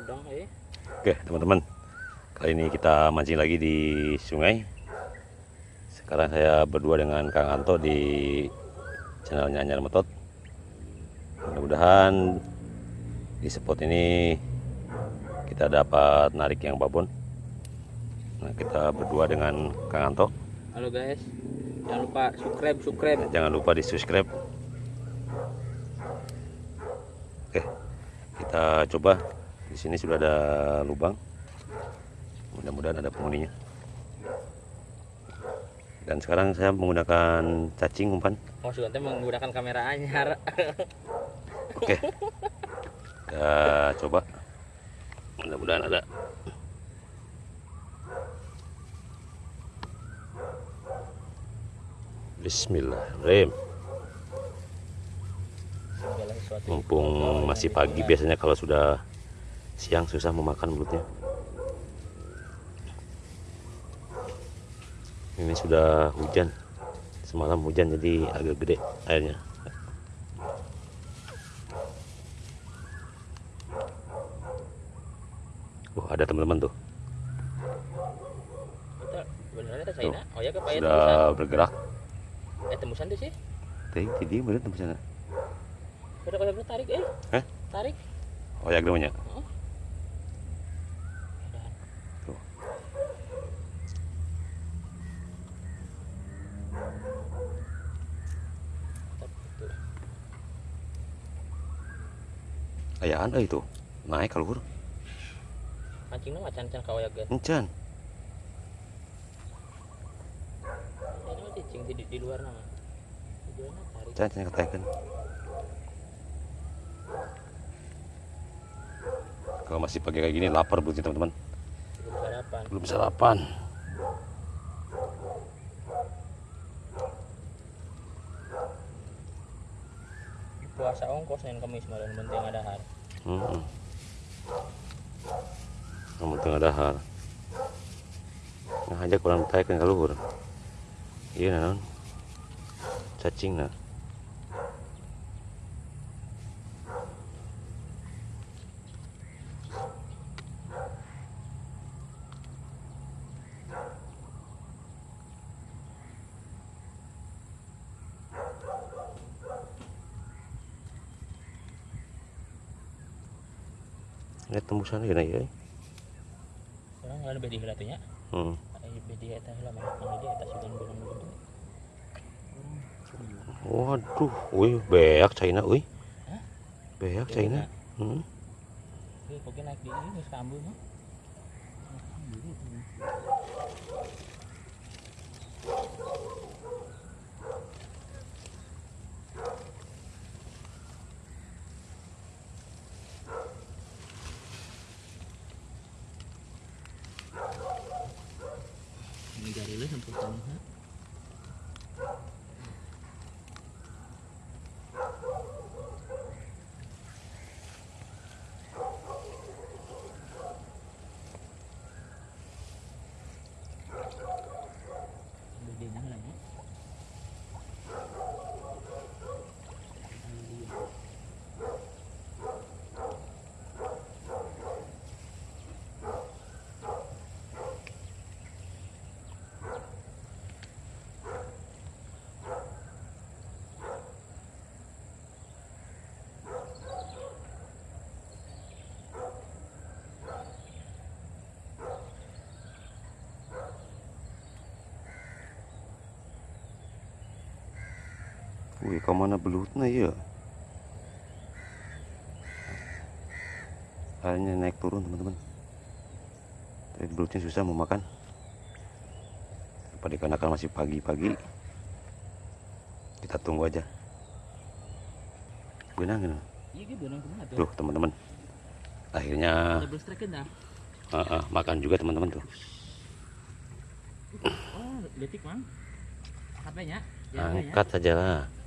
udang eh. Oke teman-teman. Kali ini kita mancing lagi di sungai. Sekarang saya berdua dengan Kang Anto di channelnya Anyar Metot. Mudah-mudahan di spot ini kita dapat narik yang babon. Nah kita berdua dengan Kang Anto. Halo guys. Jangan lupa subscribe, subscribe. Jangan lupa di subscribe Oke kita coba di sini sudah ada lubang. Mudah-mudahan ada penghuninya. Dan sekarang saya menggunakan cacing umpan. Mau sudah menggunakan kamera anyar. oke. Kita coba. Mudah-mudahan ada. Bismillahirrahmanirrahim. Mumpung masih pagi biasanya kalau sudah siang susah memakan mulutnya ini sudah hujan semalam hujan jadi agak gede airnya Wah ada teman-teman tuh China. Oh ya payah sudah tembusan. bergerak Eh tembusan tuh sih. tadi tadi bener tempat sana Udah udah tarik eh. Hah? Tarik. oh ya namanya ayaan eh itu naik kalau Mancing nama can-can kawaya guys. encan Ini mah cicing di, di luar nama. Encan katakan kalau masih pagi kayak gini lapar berarti teman-teman Belum sarapan. belum sarapan Puasa ongkos Senin Kamis malam penting ada har. Hmm. kamu tengah dahar. Nah aja kurang tayakan ke luhur iya non cacing nah Lihat tembusan ya ya. Orang nggak ada bedi helatunya. Hmm. Bedi eta mah dia eta sugan belum belum. Waduh, wih beak China, wih. Beak China. Hmm. Ini naik di Ini dari lu sampai sana. Bedanya lah ya. Wih, ke mana belutnya ya? Airnya naik turun teman-teman. Tapi belutnya susah mau makan. Pada dikarenakan masih pagi-pagi. Kita tunggu aja. Benang gitu tuh? Teman-teman. Akhirnya ah, ah, makan juga teman-teman tuh. Oh, detik mang. Angkat saja lah.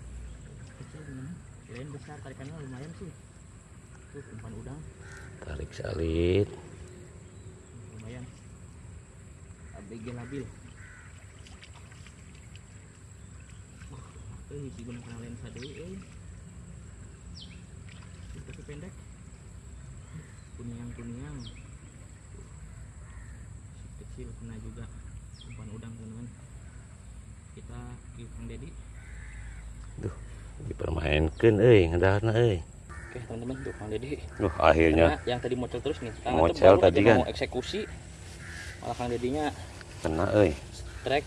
Kirain besar tarikannya lumayan sih. Tuh umpan udang Tarik salit. lumayan. ABG labil. Wah, eh si gunakan lensa deui euy. Ini Tapi pendek. kuniang kuniang kecil kena juga umpan udang teman-teman kita ke Kang Dedi dipermainkan euy ngedahna euy oke teman-teman tuh Kang Dedi Duh, akhirnya. Karena yang tadi mocel terus nih Kang Mocel tadi kan. mau eksekusi. Malah Kang Dedinya kena trek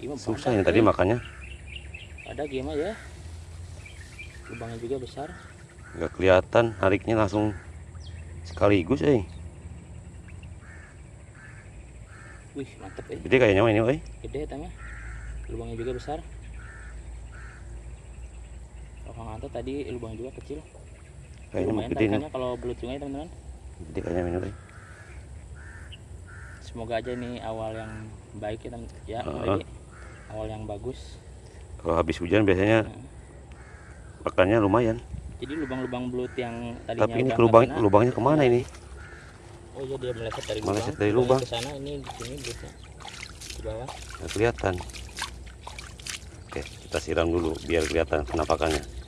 Gimana susah ini tadi makanya ada gimana ya lubangnya juga besar. Nggak kelihatan nariknya langsung sekaligus euy wih mantep eh. Gede kayaknya ini euy gede tanya. Lubangnya juga besar kalau Kang Anto tadi lubang juga kecil. Kayaknya mah lumayan gede nih. tarikannya kalau belut sungai teman-teman. Gede kayaknya euy semoga aja ini awal yang baik ya ya Heeh. Dedi. awal yang bagus. Kalau habis hujan biasanya pakannya lumayan. Jadi lubang-lubang belut yang tadinya tapi ini lubang kena, lubangnya ke mana ini? Oh iya dia meleset dari Meleset lubang. dari lubang. ke sana ini di sini belutnya di bawah. Nggak kelihatan. Oke kita siram dulu biar kelihatan penampakannya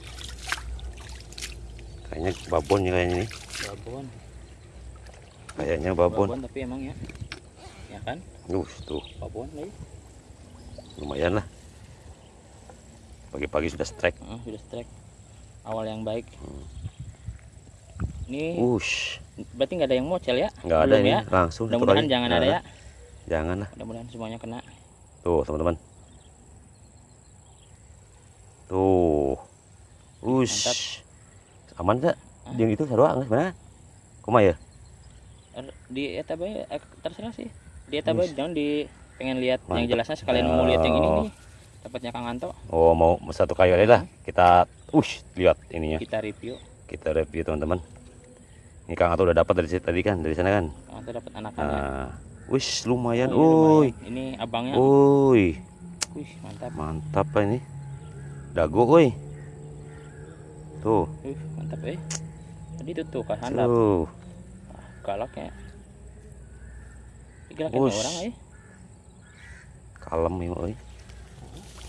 kayaknya babon ya kayaknya nih babon. Kayaknya babon. Babon tapi emang ya. Ya kan? Uh tuh babon nih lumayan lah. Pagi-pagi sudah strike. Heeh, sudah strike. Awal yang baik. Hmm. ini ush. berarti nggak ada yang mocel ya? Nggak ada ini. ya? Langsung mudah-mudahan jangan ada Nah, ya. Jangan lah. Mudah-mudahan semuanya kena. Tuh teman-teman. Tuh. Ush aman tak yang itu sarua nggak sebenarnya. Kuma ya? Er, di eta bae eh, terserah sih. Di eta bae jangan di pengen lihat yang jelasnya sekalian mau lihat yang ini nih. Dapatnya Kang Anto. Oh mau satu kayu aja lah. Kita ush lihat ininya. Kita review. Kita review teman-teman. Ini Kang Ato udah dapat dari tadi kan dari sana kan? Kang Anto dapat anakannya nah wish lumayan. Oh, ini lumayan. uy ini abangnya. Uy wih mantap. Mantap ini. Dago uy tuh. Wih mantap eh. Tadi itu tuh kan handap. Tuh. Galak ya. Gerakan Wush. orang eh. Kalem ya uy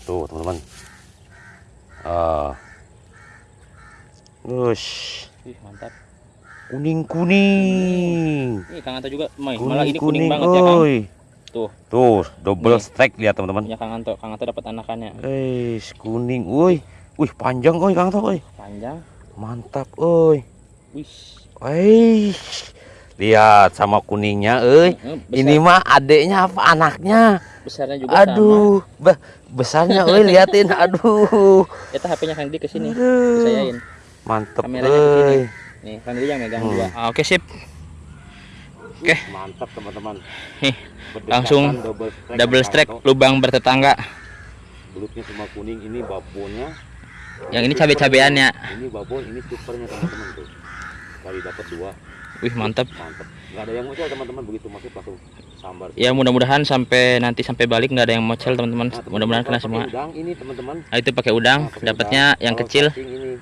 tuh teman-teman. Ah. Wush, wih mantap. Kuning kuning ini Kang Anto juga. Mai, kuning malah ini kuning kuning banget ya Kang uy Tuh. tuh double Nih. strike lihat teman-teman. Punya Kang Anto Kang Anto dapat anakannya Eh, kuning, woi, wih panjang koi Kang Tok, woi, panjang. Mantap, oi, wih. Wih, lihat sama kuningnya, Eh, besar- ini mah adeknya apa anaknya, besarnya juga sama. Aduh, bah, besarnya, oi, liatin, aduh, Eta HP-nya Kang Di ke sini. ke sini. oi, Nih, Kang Di yang megang Hmm. dua. Ah, Oke, sip. Oke. mantap teman-teman, langsung double strike, double strike lubang bertetangga. belutnya semua kuning, ini babonnya, Yang ini cabe-cabeannya. ini babon, ini supernya teman-teman tuh, kali dapat dua, Wih, mantap. mantap, nggak ada yang muncul teman-teman begitu masuk langsung sambar. Ya, mudah-mudahan sampai nanti sampai balik nggak ada yang mocel, teman-teman. Nah, Mudah-mudahan kena semua. udang ini teman-teman. Nah, itu pakai udang, Nah, dapatnya yang Kalau kecil. ini,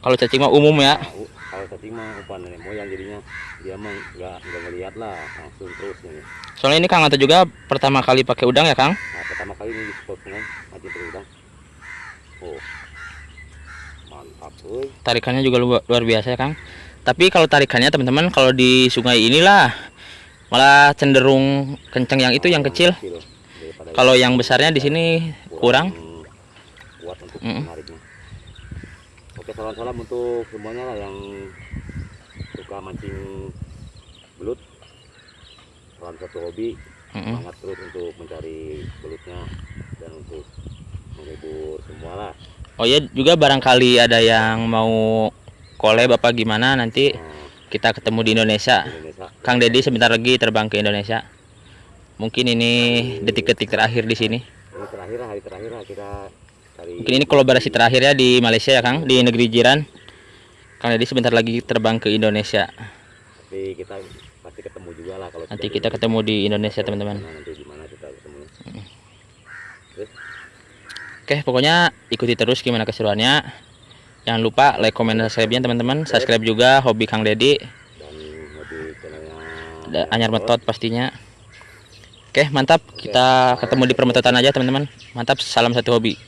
Kalau cacing mah umum ya. nah, kalau cacing mah umpan nenek moyang jadinya dia mah nggak nggak ngeliat lah langsung terus ini. Soalnya ini Kang Anto juga pertama kali pakai udang ya, Kang. Nah pertama kali ini di spot sungai mati berudang. Oh. Tarikannya juga luar, biasa ya, Kang. Tapi kalau tarikannya teman-teman kalau di sungai inilah malah cenderung kencang yang itu yang kecil. Kalau yang besarnya di sini kurang. kuat untuk Mm-mm. menariknya. Oke salam-salam untuk semuanya lah yang suka mancing belut. Salam satu hobi semangat terus untuk mencari belutnya dan untuk menghibur semua lah. Oh ya juga barangkali ada yang mau collab apa gimana nanti Nah, kita ketemu di Indonesia. Indonesia Kang Dedi sebentar lagi terbang ke Indonesia. Mungkin ini detik-detik terakhir di sini. ini terakhir hari terakhir lah kita cari. Mungkin ini kolaborasi terakhir ya di Malaysia ya Kang, di negeri jiran. Kang Dedi sebentar lagi terbang ke Indonesia. Tapi kita pasti ketemu juga lah kalau Nanti kita ketemu di Indonesia teman-teman. Nah, nanti gimana kita ketemu. Oke, pokoknya ikuti terus gimana keseruannya. Jangan lupa like, comment, dan subscribe-nya teman-teman. Subscribe juga hobi Kang Dedi. Anyar Metot pastinya. Oke, mantap. Kita ketemu di permetotan aja teman-teman. Mantap, salam satu hobi.